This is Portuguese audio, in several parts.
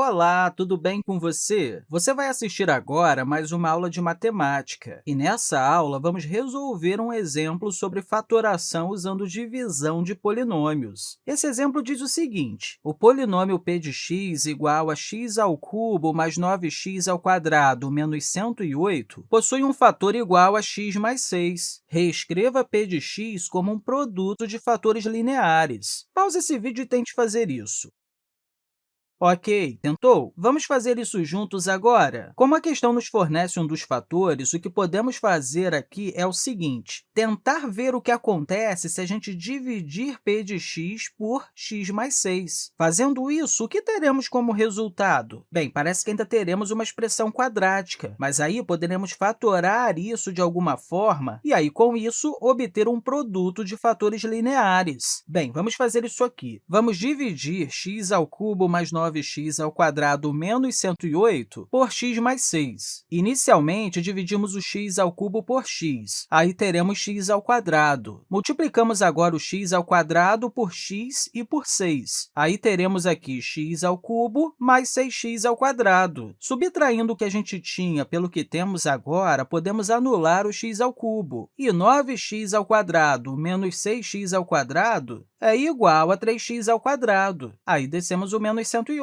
Olá, tudo bem com você? Você vai assistir agora mais uma aula de matemática. E nessa aula, vamos resolver um exemplo sobre fatoração usando divisão de polinômios. Esse exemplo diz o seguinte, o polinômio p de x igual a x ao cubo mais 9x ao quadrado menos 108 possui um fator igual a x mais 6. Reescreva p de x como um produto de fatores lineares. Pause esse vídeo e tente fazer isso. Ok, tentou? Vamos fazer isso juntos agora? Como a questão nos fornece um dos fatores, o que podemos fazer aqui é o seguinte, tentar ver o que acontece se a gente dividir p de x por x mais 6. Fazendo isso, o que teremos como resultado? Bem, parece que ainda teremos uma expressão quadrática, mas aí poderemos fatorar isso de alguma forma e, aí, com isso, obter um produto de fatores lineares. Bem, vamos fazer isso aqui. Vamos dividir x ao cubo mais 9 9x ao quadrado menos 108 por x mais 6. Inicialmente, dividimos o x ao cubo por x, aí teremos x ao quadrado. Multiplicamos agora o x ao quadrado por x e por 6. Aí teremos aqui x ao cubo mais 6x ao quadrado. Subtraindo o que a gente tinha pelo que temos agora, podemos anular o x ao cubo. E 9x ao quadrado menos 6x ao quadrado é igual a 3x ao quadrado. Aí descemos o menos 108.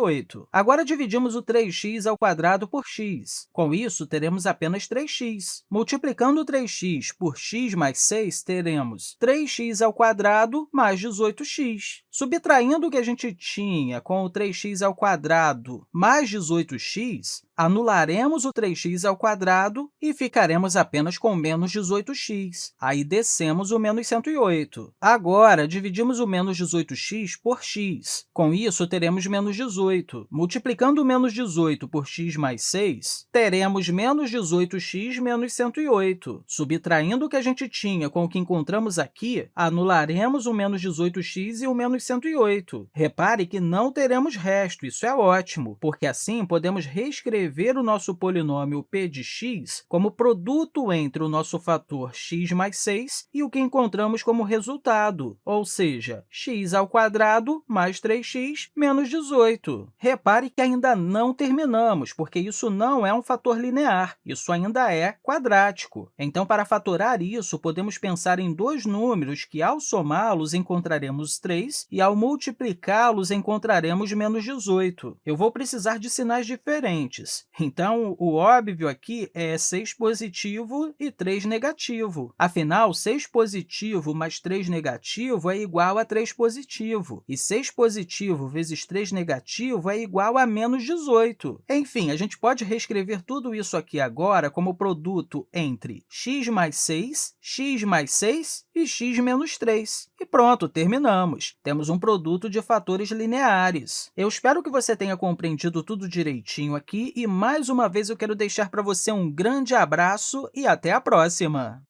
Agora, dividimos o 3x ao quadrado por x. Com isso, teremos apenas 3x. Multiplicando 3x por x mais 6, teremos 3x ao quadrado mais 18x. Subtraindo o que a gente tinha com o 3x ao quadrado mais 18x, anularemos o 3x ao quadrado e ficaremos apenas com menos 18x. Aí descemos o menos 108. Agora, dividimos o menos 18x por x. Com isso, teremos menos 18. Multiplicando o menos 18 por x mais 6, teremos menos 18x menos 108. Subtraindo o que a gente tinha com o que encontramos aqui, anularemos o menos 18x e o menos 108. Repare que não teremos resto, isso é ótimo, porque assim podemos reescrever escrever o nosso polinômio p de x como produto entre o nosso fator x mais 6 e o que encontramos como resultado, ou seja, x ao quadrado mais 3x menos 18. Repare que ainda não terminamos, porque isso não é um fator linear, isso ainda é quadrático. Então, para fatorar isso, podemos pensar em dois números que, ao somá-los, encontraremos 3 e, ao multiplicá-los, encontraremos menos 18. Eu vou precisar de sinais diferentes. Então, o óbvio aqui é 6 positivo e 3 negativo. Afinal, 6 positivo mais 3 negativo é igual a 3 positivo, e 6 positivo vezes 3 negativo é igual a menos 18. Enfim, a gente pode reescrever tudo isso aqui agora como produto entre x mais 6, x mais 6 e x menos 3. E pronto, terminamos. Temos um produto de fatores lineares. Eu espero que você tenha compreendido tudo direitinho aqui e, mais uma vez, eu quero deixar para você um grande abraço e até a próxima!